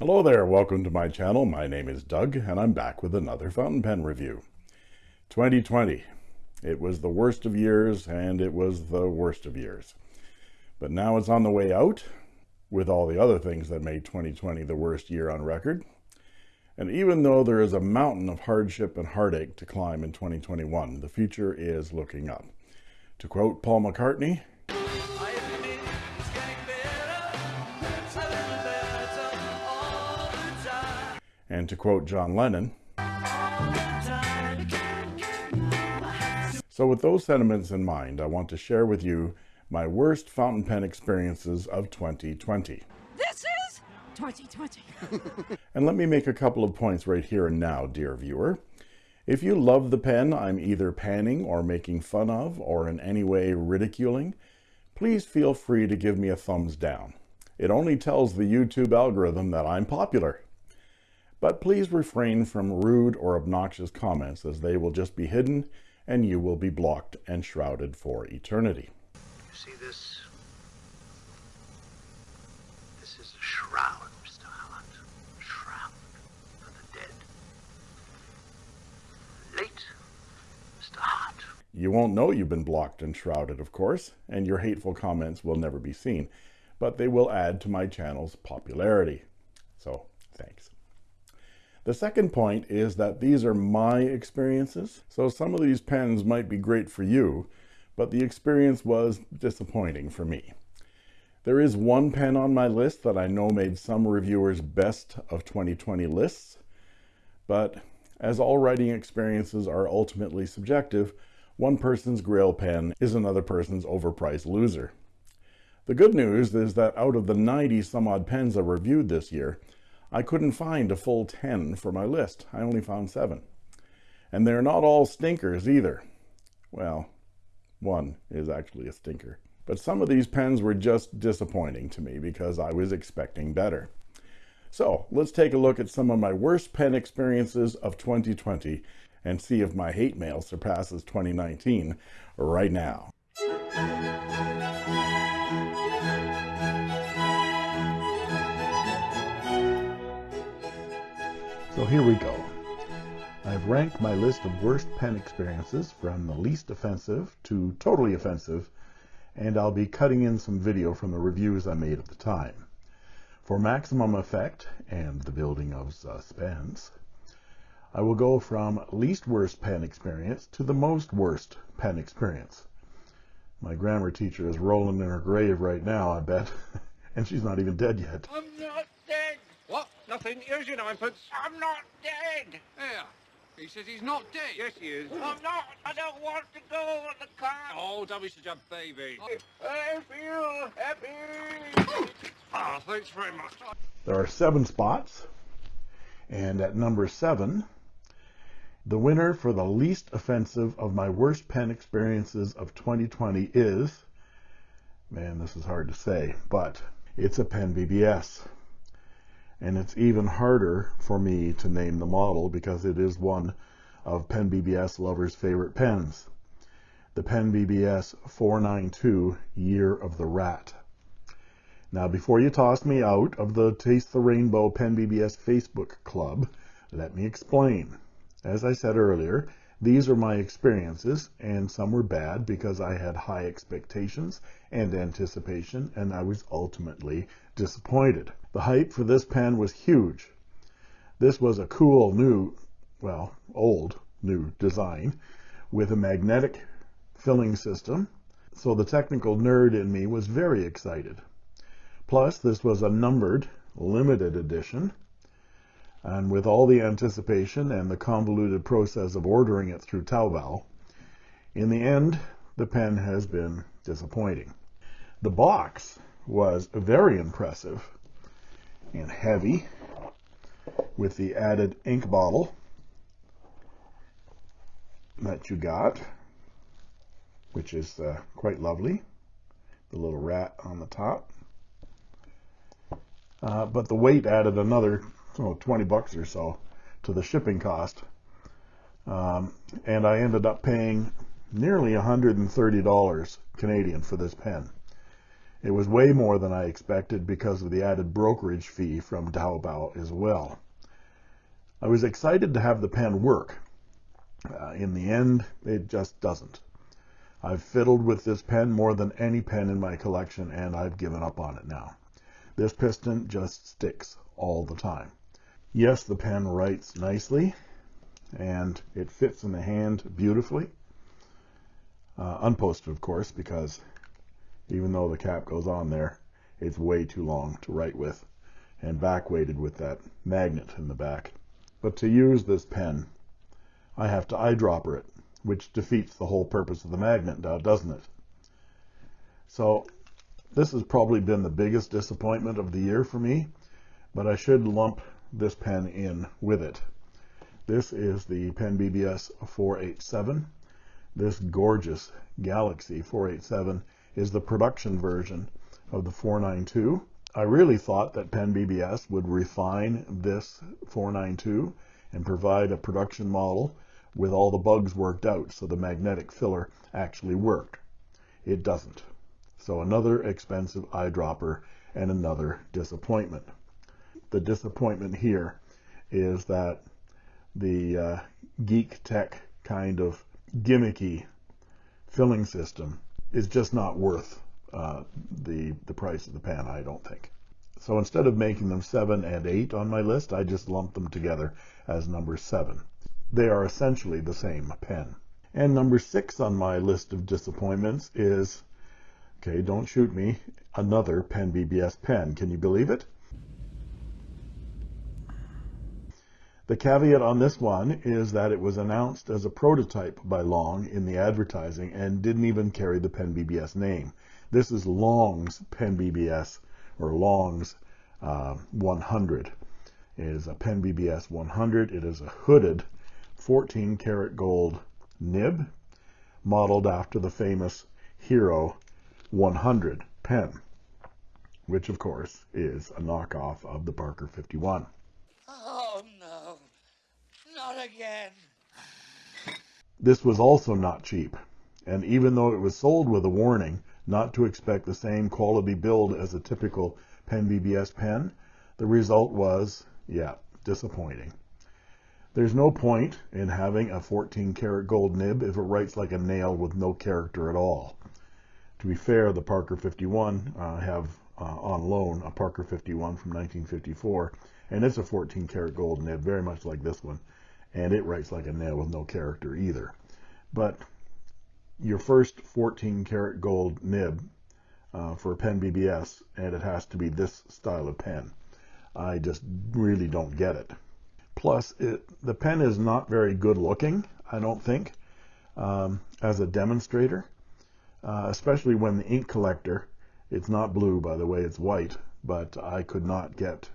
Hello there, welcome to my channel. My name is Doug and I'm back with another fountain pen review. 2020. It was the worst of years and it was the worst of years. But now it's on the way out with all the other things that made 2020 the worst year on record. And even though there is a mountain of hardship and heartache to climb in 2021, the future is looking up. To quote Paul McCartney, and to quote John Lennon, so with those sentiments in mind, I want to share with you my worst fountain pen experiences of 2020. This is 2020. And let me make a couple of points right here and now, dear viewer. If you love the pen I'm either panning or making fun of or in any way ridiculing, please feel free to give me a thumbs down. It only tells the YouTube algorithm that I'm popular. But please refrain from rude or obnoxious comments as they will just be hidden and you will be blocked and shrouded for eternity. You see this? This is a shroud, Mr. Holland. Shroud for the dead. Late, Mr. Hart. You won't know you've been blocked and shrouded, of course, and your hateful comments will never be seen, but they will add to my channel's popularity. So. The second point is that these are my experiences. So some of these pens might be great for you, but the experience was disappointing for me. There is one pen on my list that I know made some reviewers' best of 2020 lists, but as all writing experiences are ultimately subjective, one person's grail pen is another person's overpriced loser. The good news is that out of the 90 some odd pens I reviewed this year, I couldn't find a full 10 for my list. I only found seven. And they're not all stinkers either. Well, one is actually a stinker. But some of these pens were just disappointing to me because I was expecting better. So let's take a look at some of my worst pen experiences of 2020 and see if my hate mail surpasses 2019 right now. So here we go. I've ranked my list of worst pen experiences from the least offensive to totally offensive, and I'll be cutting in some video from the reviews I made at the time. For maximum effect and the building of suspense, I will go from least worst pen experience to the most worst pen experience. My grammar teacher is rolling in her grave right now, I bet, and she's not even dead yet. I'm not dead. What? Nothing. Here's your ninepence. I'm not dead. There. He says he's not dead. Yes, he is. I'm not. I don't want to go on the car. Oh, don't be such a baby. I feel happy. Ah, thanks very much. There are seven spots, and at number seven, the winner for the least offensive of my worst pen experiences of 2020 is, man, this is hard to say, but it's a Pen BBS. And it's even harder for me to name the model because it is one of Pen BBS lovers' favorite pens. The Pen BBS 492 Year of the Rat. Now, before you toss me out of the Taste the Rainbow Pen BBS Facebook club, let me explain. As I said earlier, these are my experiences, and some were bad because I had high expectations and anticipation, and I was ultimately disappointed. The hype for this pen was huge. This was a cool new, well, old new design with a magnetic filling system, so the technical nerd in me was very excited. Plus, this was a numbered, limited edition, and with all the anticipation and the convoluted process of ordering it through Taobao, in the end, the pen has been disappointing. The box was very impressive and heavy with the added ink bottle that you got, which is uh, quite lovely. The little rat on the top. Uh, but the weight added another oh, 20 bucks or so to the shipping cost. Um, and I ended up paying nearly $130 Canadian for this pen. It was way more than I expected because of the added brokerage fee from Taobao as well. I was excited to have the pen work. Uh, in the end, it just doesn't. I've fiddled with this pen more than any pen in my collection, and I've given up on it now. This piston just sticks all the time. Yes, the pen writes nicely, and it fits in the hand beautifully. Uh, unposted, of course, because even though the cap goes on there, it's way too long to write with and back weighted with that magnet in the back. But to use this pen, I have to eyedropper it, which defeats the whole purpose of the magnet, now, doesn't it? So this has probably been the biggest disappointment of the year for me, but I should lump this pen in with it. This is the Pen BBS 487. This gorgeous Galaxy 487 is the production version of the 492. I really thought that Pen BBS would refine this 492 and provide a production model with all the bugs worked out so the magnetic filler actually worked. It doesn't. So another expensive eyedropper and another disappointment. The disappointment here is that the uh, geek tech kind of gimmicky filling system is just not worth uh, the the price of the pen, I don't think. So instead of making them seven and eight on my list, I just lump them together as number seven. They are essentially the same pen. And number six on my list of disappointments is, okay, don't shoot me, another Pen BBS pen. Can you believe it? The caveat on this one is that it was announced as a prototype by Long in the advertising and didn't even carry the Pen BBS name. This is Long's Pen BBS or Long's uh, 100. It is a Pen BBS 100. It is a hooded 14 karat gold nib modeled after the famous Hero 100 pen, which of course is a knockoff of the Parker 51. Again. This was also not cheap, and even though it was sold with a warning not to expect the same quality build as a typical Pen BBS pen, the result was, yeah, disappointing. There's no point in having a 14 karat gold nib if it writes like a nail with no character at all. To be fair, the Parker 51 uh, have uh, on loan a Parker 51 from 1954 and it's a 14 karat gold nib, very much like this one, and it writes like a nail with no character either. But your first 14 karat gold nib uh, for a pen BBS, and it has to be this style of pen. I just really don't get it. Plus, it, the pen is not very good looking, I don't think, um, as a demonstrator, uh, especially when the ink collector, it's not blue, by the way, it's white, but I could not get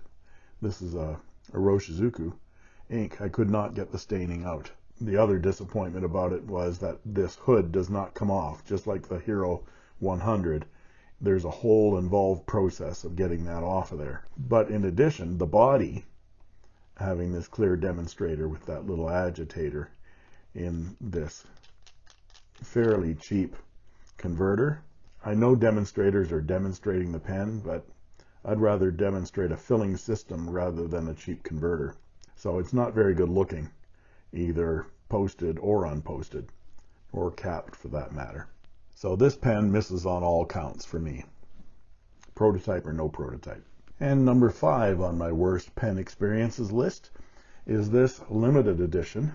this is a, Iroshizuku ink. I could not get the staining out. The other disappointment about it was that this hood does not come off, just like the Hero 100. There's a whole involved process of getting that off of there. But in addition, the body, having this clear demonstrator with that little agitator in this fairly cheap converter. I know demonstrators are demonstrating the pen, but I'd rather demonstrate a filling system rather than a cheap converter. So it's not very good looking, either posted or unposted, or capped for that matter. So this pen misses on all counts for me. Prototype or no prototype. And number five on my worst pen experiences list is this limited edition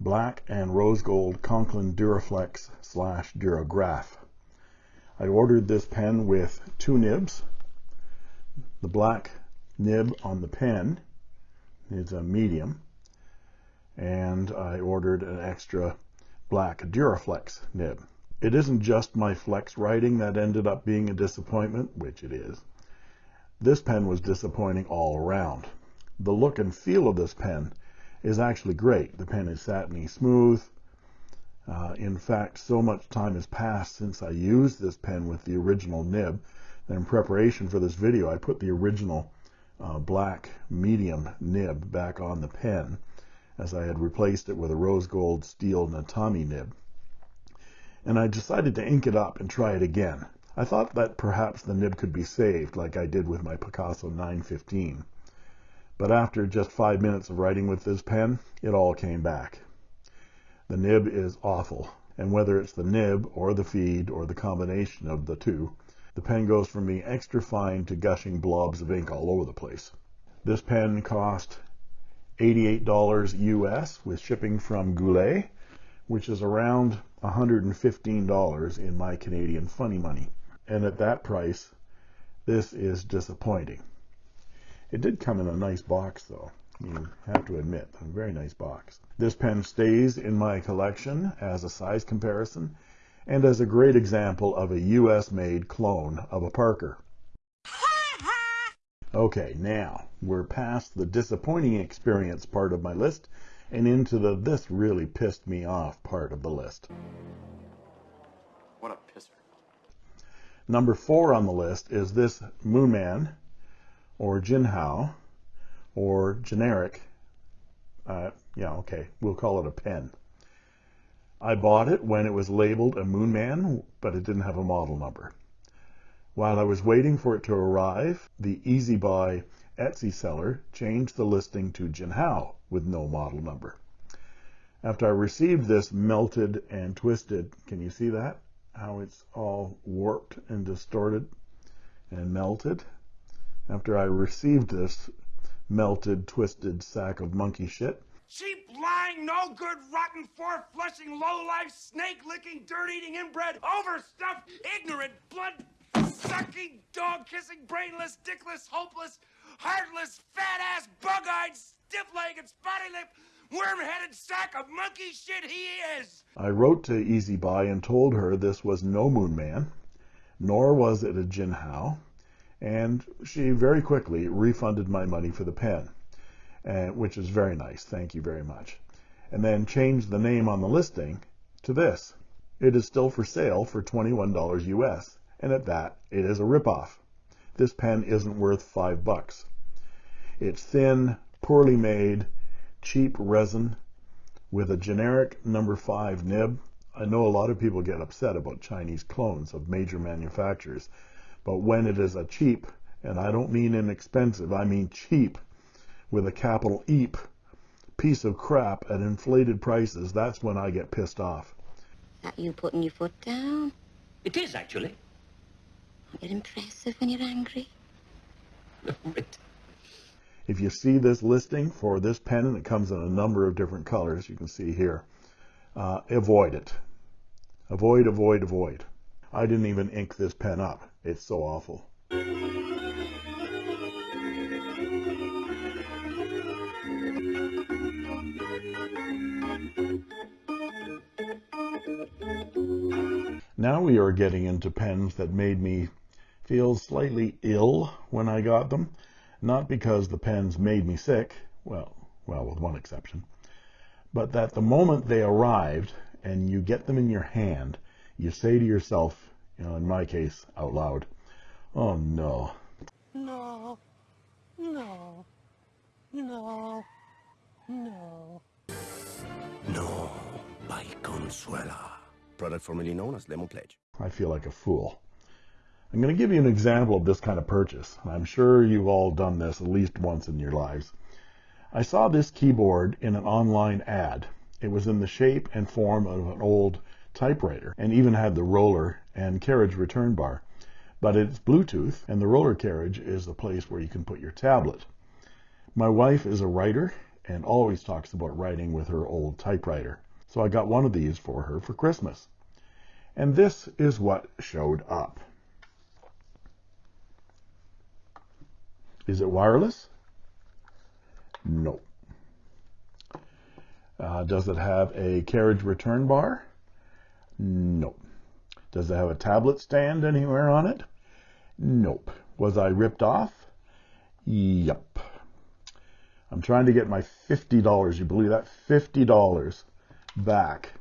black and rose gold Conklin Duraflex slash Durograph. I ordered this pen with two nibs, the black nib on the pen is a medium, and I ordered an extra black Duraflex nib. It isn't just my flex writing that ended up being a disappointment, which it is. This pen was disappointing all around. The look and feel of this pen is actually great. The pen is satiny smooth. Uh, in fact, so much time has passed since I used this pen with the original nib that in preparation for this video, I put the original uh, black medium nib back on the pen as I had replaced it with a rose gold steel Natami nib. And I decided to ink it up and try it again. I thought that perhaps the nib could be saved like I did with my Picasso 915. But after just five minutes of writing with this pen, it all came back. The nib is awful, and whether it's the nib or the feed or the combination of the two, the pen goes from being extra fine to gushing blobs of ink all over the place. This pen cost $88 US with shipping from Goulet, which is around $115 in my Canadian funny money. And at that price, this is disappointing. It did come in a nice box though. You have to admit, a very nice box. This pen stays in my collection as a size comparison and as a great example of a US made clone of a Parker. Okay, now we're past the disappointing experience part of my list and into the this really pissed me off part of the list. What a pisser. Number four on the list is this Moonman or Jinhao or generic. Uh, yeah, okay, we'll call it a pen. I bought it when it was labeled a Moonman, but it didn't have a model number. While I was waiting for it to arrive, the Easy Buy Etsy seller changed the listing to Jinhao with no model number. After I received this melted and twisted, can you see that? How it's all warped and distorted and melted? After I received this melted, twisted sack of monkey shit, Cheap, lying, no good, rotten, four flushing, low life, snake licking, dirt eating, inbred, overstuffed, ignorant, blood sucking, dog kissing, brainless, dickless, hopeless, heartless, fat ass, bug eyed, stiff legged, spotty lipped, worm headed sack of monkey shit he is! I wrote to Easy Buy and told her this was no Moon Man, nor was it a Jinhao, and she very quickly refunded my money for the pen, uh, which is very nice. Thank you very much. And then change the name on the listing to this. It is still for sale for $21 US, and at that, it is a ripoff. This pen isn't worth five bucks. It's thin, poorly made, cheap resin with a generic number five nib. I know a lot of people get upset about Chinese clones of major manufacturers, but when it is a cheap, and I don't mean inexpensive, I mean cheap, with a capital EEP, piece of crap at inflated prices, that's when I get pissed off. That you putting your foot down? It is, actually. Aren't impressive when you're angry? If you see this listing for this pen, and it comes in a number of different colors, you can see here, uh, avoid it. Avoid, avoid, avoid. I didn't even ink this pen up. It's so awful. Now we are getting into pens that made me feel slightly ill when I got them. Not because the pens made me sick, well, well, with one exception, but that the moment they arrived and you get them in your hand, you say to yourself, you know, in my case, out loud, oh no. No, no, no, no. No, by Consuela. Product formerly known as Lemon Pledge. I feel like a fool. I'm going to give you an example of this kind of purchase. I'm sure you've all done this at least once in your lives. I saw this keyboard in an online ad. It was in the shape and form of an old typewriter and even had the roller and carriage return bar. But it's Bluetooth and the roller carriage is the place where you can put your tablet. My wife is a writer and always talks about writing with her old typewriter. So I got one of these for her for Christmas. And this is what showed up. Is it wireless? No. Uh, does it have a carriage return bar? No. Does it have a tablet stand anywhere on it? Nope. Was I ripped off? Yep. I'm trying to get my $50, you believe that? $50 back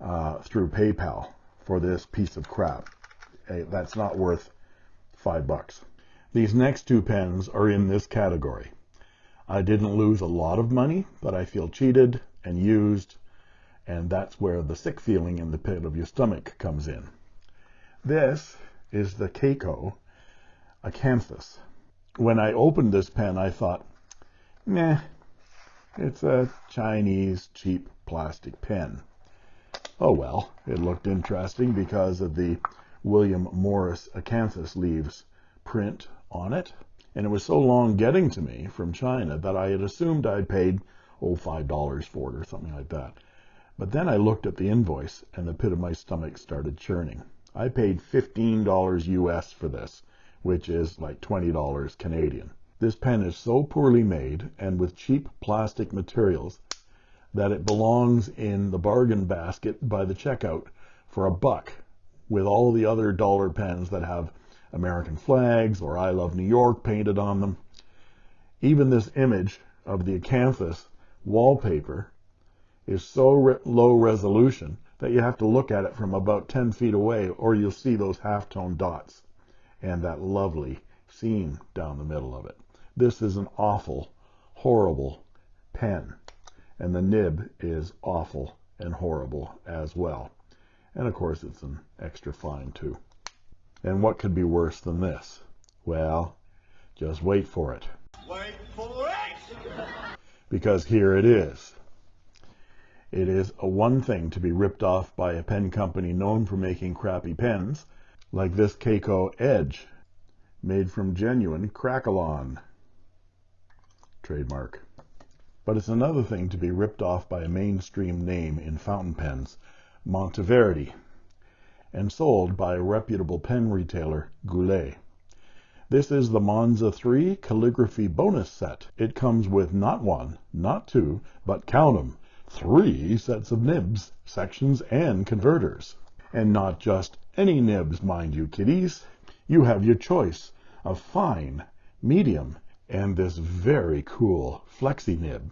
uh, through PayPal for this piece of crap. That's not worth five bucks. These next two pens are in this category. I didn't lose a lot of money, but I feel cheated and used, and that's where the sick feeling in the pit of your stomach comes in. This is the Keiko Acanthus. When I opened this pen, I thought, meh, it's a Chinese cheap plastic pen. Oh well, it looked interesting because of the William Morris Acanthus leaves print on it. And it was so long getting to me from China that I had assumed I'd paid, oh, $5 for it or something like that. But then I looked at the invoice and the pit of my stomach started churning. I paid $15 US for this, which is like $20 Canadian. This pen is so poorly made and with cheap plastic materials that it belongs in the bargain basket by the checkout for a buck with all the other dollar pens that have American flags or I love New York painted on them. Even this image of the acanthus wallpaper is so re low resolution that you have to look at it from about 10 feet away or you'll see those halftone dots and that lovely seam down the middle of it. This is an awful, horrible pen. And the nib is awful and horrible as well. And of course it's an extra fine too. And what could be worse than this? Well, just wait for it. Wait for it! Because here it is. It is a one thing to be ripped off by a pen company known for making crappy pens, like this Keiko Edge, made from genuine Crackalon. Trademark. But it's another thing to be ripped off by a mainstream name in fountain pens, Monteverde, and sold by a reputable pen retailer, Goulet. This is the Monza 3 calligraphy bonus set. It comes with not one, not two, but count 'em, three sets of nibs, sections, and converters. And not just any nibs, mind you, kiddies. You have your choice of fine, medium, and this very cool flexi nib.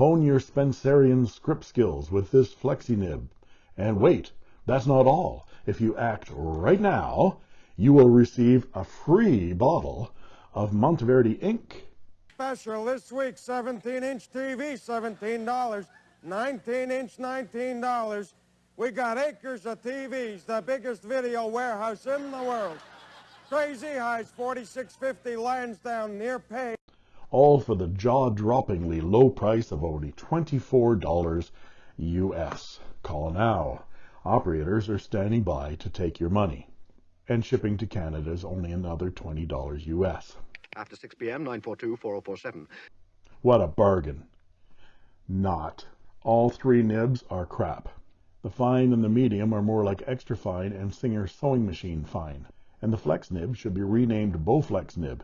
Hone your Spencerian script skills with this flexi nib. And wait, that's not all. If you act right now, you will receive a free bottle of Monteverde ink. Special this week, 17-inch TV, $17. 19-inch, $19. We got acres of TVs, the biggest video warehouse in the world. Crazy Highs 4650 Lansdowne near Pay. All for the jaw-droppingly low price of only $24 US. Call now. Operators are standing by to take your money. And shipping to Canada is only another $20 US. After 6 p.m., 942-4047. What a bargain. Not. All three nibs are crap. The fine and the medium are more like extra fine and Singer sewing machine fine. And the flex nib should be renamed Bowflex nib,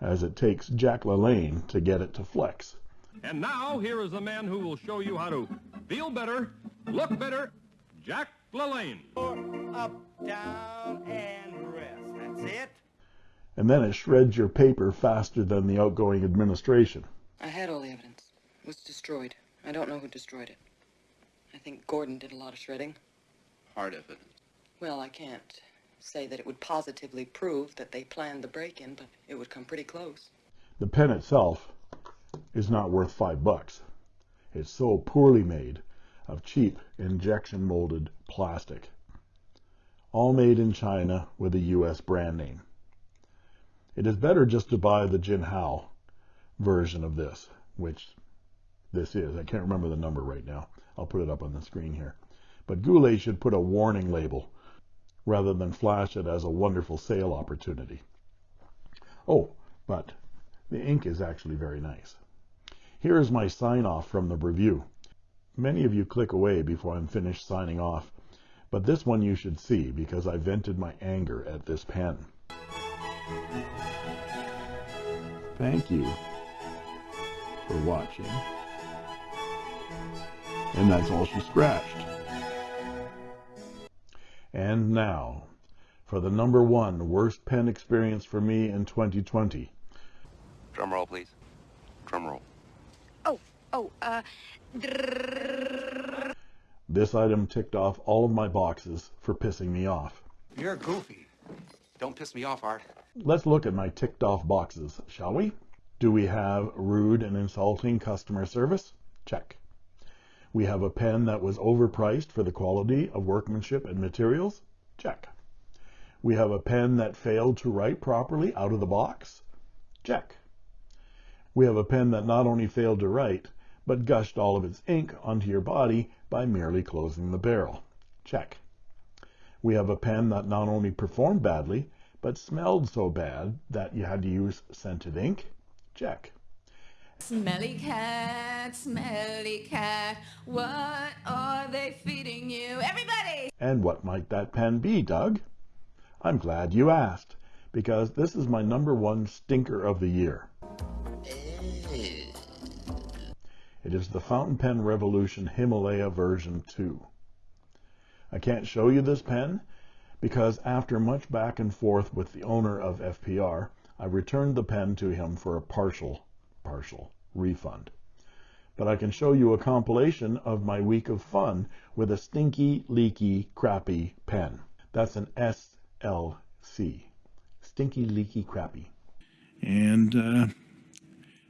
as it takes Jack LaLanne to get it to flex. And now, here is the man who will show you how to feel better, look better, Jack LaLanne. Up, down, and rest. That's it. And then it shreds your paper faster than the outgoing administration. I had all the evidence. It was destroyed. I don't know who destroyed it. I think Gordon did a lot of shredding. Hard evidence. Well, I can't say that it would positively prove that they planned the break-in, but it would come pretty close. The pen itself is not worth five bucks. It's so poorly made of cheap injection molded plastic. All made in China with a US brand name. It is better just to buy the Jinhao version of this, which this is. I can't remember the number right now. I'll put it up on the screen here. But Goulet should put a warning label rather than flash it as a wonderful sale opportunity. Oh, but the ink is actually very nice. Here is my sign off from the review. Many of you click away before I'm finished signing off, but this one you should see because I vented my anger at this pen. Thank you for watching. And that's all she scratched. And now, for the number one worst pen experience for me in 2020. Drum roll, please. Drum roll. Oh, oh, uh. This item ticked off all of my boxes for pissing me off. You're goofy. Don't piss me off, Art. Let's look at my ticked off boxes, shall we? Do we have rude and insulting customer service? Check. We have a pen that was overpriced for the quality of workmanship and materials? Check. We have a pen that failed to write properly out of the box? Check. We have a pen that not only failed to write, but gushed all of its ink onto your body by merely closing the barrel. Check. We have a pen that not only performed badly, but smelled so bad that you had to use scented ink. Check. Smelly cat, smelly cat, what are they feeding you? Everybody! And what might that pen be, Doug? I'm glad you asked, because this is my number one stinker of the year. It is the Fountain Pen Revolution Himalaya version 2. I can't show you this pen because after much back and forth with the owner of FPR, I returned the pen to him for a partial, partial refund. But I can show you a compilation of my week of fun with a stinky, leaky, crappy pen. That's an SLC. Stinky, leaky, crappy. And uh,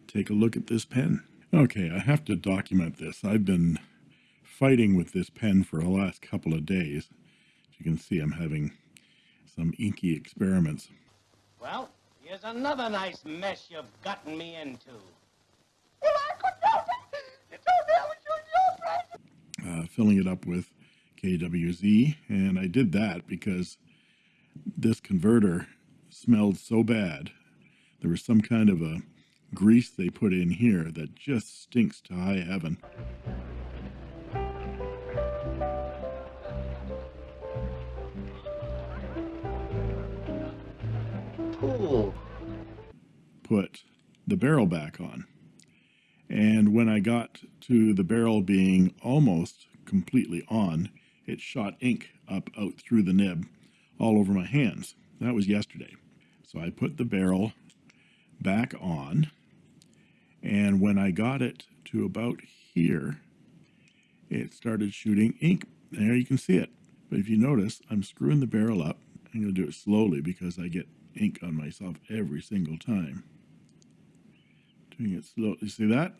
take a look at this pen. Okay, I have to document this. I've been fighting with this pen for the last couple of days. As you can see, I'm having some inky experiments. Well, here's another nice mess you've gotten me into. Well, I could help it. You told me I was using your brand. Uh, filling it up with KWZ, and I did that because this converter smelled so bad. There was some kind of a grease they put in here that just stinks to high heaven. Put the barrel back on. And when I got to the barrel being almost completely on, it shot ink up out through the nib all over my hands. That was yesterday. So I put the barrel back on and when I got it to about here, it started shooting ink. There you can see it. But if you notice, I'm screwing the barrel up. I'm going to do it slowly because I get ink on myself every single time. Doing it slowly. You see that?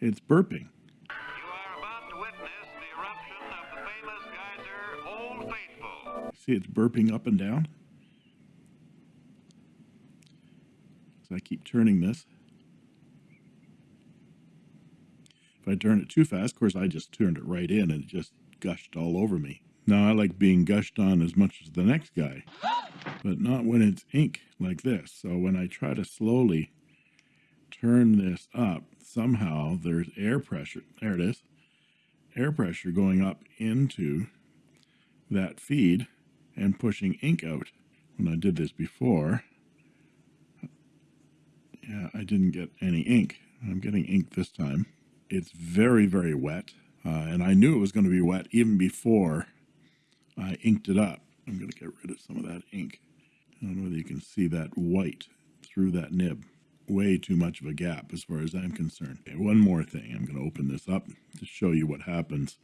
It's burping. You are about to witness the eruption of the famous geyser Old Faithful. See, it's burping up and down. So I keep turning this. If I turn it too fast, of course, I just turned it right in and it just gushed all over me. Now, I like being gushed on as much as the next guy, but not when it's ink like this. So when I try to slowly turn this up, somehow there's air pressure. There it is. Air pressure going up into that feed and pushing ink out. When I did this before, yeah, I didn't get any ink. I'm getting ink this time. It's very, very wet. Uh, and I knew it was going to be wet even before I inked it up. I'm going to get rid of some of that ink. I don't know whether you can see that white through that nib. Way too much of a gap as far as I'm concerned. Okay, one more thing. I'm going to open this up to show you what happens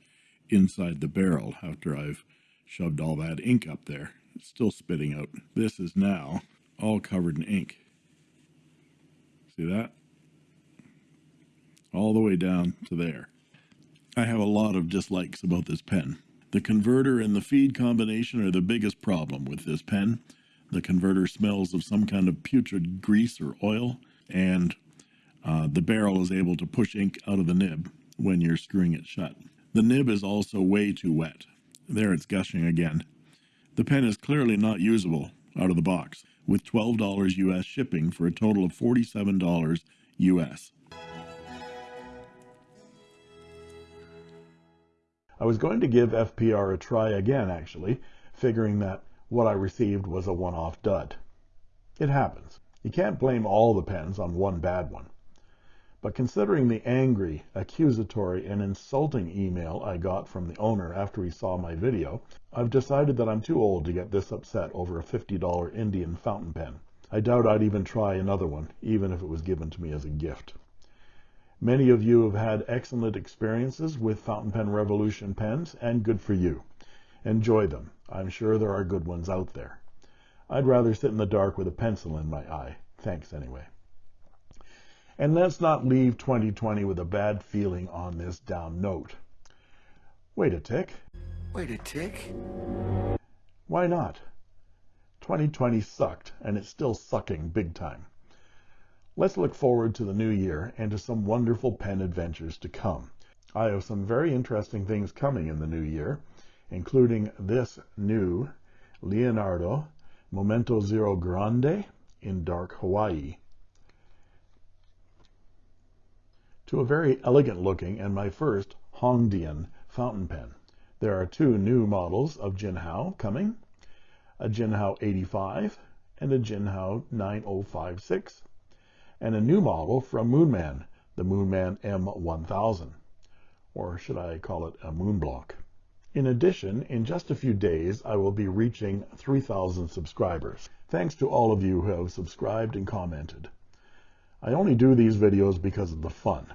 inside the barrel after I've shoved all that ink up there. It's still spitting out. This is now all covered in ink. See that? All the way down to there. I have a lot of dislikes about this pen. The converter and the feed combination are the biggest problem with this pen. The converter smells of some kind of putrid grease or oil, and uh, the barrel is able to push ink out of the nib when you're screwing it shut. The nib is also way too wet. There it's gushing again. The pen is clearly not usable out of the box with $12 US shipping for a total of $47 US. I was going to give FPR a try again, actually, figuring that what I received was a one-off dud. It happens. You can't blame all the pens on one bad one. But considering the angry, accusatory, and insulting email I got from the owner after he saw my video, I've decided that I'm too old to get this upset over a $50 Indian fountain pen. I doubt I'd even try another one, even if it was given to me as a gift. Many of you have had excellent experiences with Fountain Pen Revolution pens, and good for you. Enjoy them. I'm sure there are good ones out there. I'd rather sit in the dark with a pencil in my eye. Thanks anyway. And let's not leave 2020 with a bad feeling on this down note. Wait a tick. Wait a tick. Why not? 2020 sucked, and it's still sucking big time. Let's look forward to the new year and to some wonderful pen adventures to come. I have some very interesting things coming in the new year, including this new Leonardo Momento Zero Grande in dark Hawaii, to a very elegant looking and my first Hongdian fountain pen. There are two new models of Jinhao coming, a Jinhao 85 and a Jinhao 9056, and a new model from Moonman, the Moonman M1000, or should I call it a Moonblock. In addition, in just a few days, I will be reaching 3,000 subscribers. Thanks to all of you who have subscribed and commented. I only do these videos because of the fun.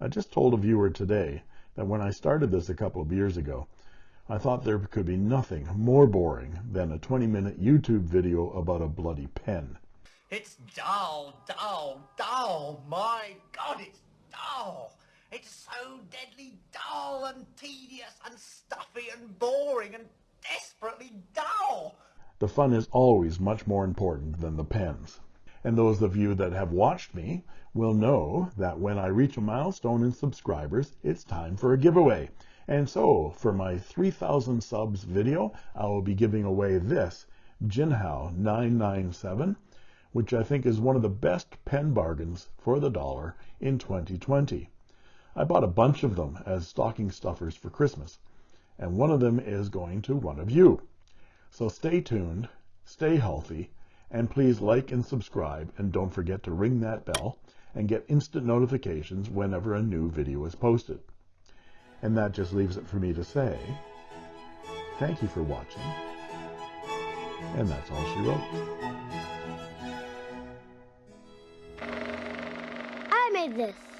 I just told a viewer today that when I started this a couple of years ago, I thought there could be nothing more boring than a 20-minute YouTube video about a bloody pen. It's dull, dull, dull. My God, it's dull. It's so deadly dull and tedious and stuffy and boring and desperately dull. The fun is always much more important than the pens. And those of you that have watched me will know that when I reach a milestone in subscribers, it's time for a giveaway. And so, for my 3000 subs video, I will be giving away this Jinhao 997, which I think is one of the best pen bargains for the dollar in 2020. I bought a bunch of them as stocking stuffers for Christmas, and one of them is going to one of you. So stay tuned, stay healthy, and please like and subscribe, and don't forget to ring that bell and get instant notifications whenever a new video is posted. And that just leaves it for me to say, thank you for watching, and that's all she wrote. This.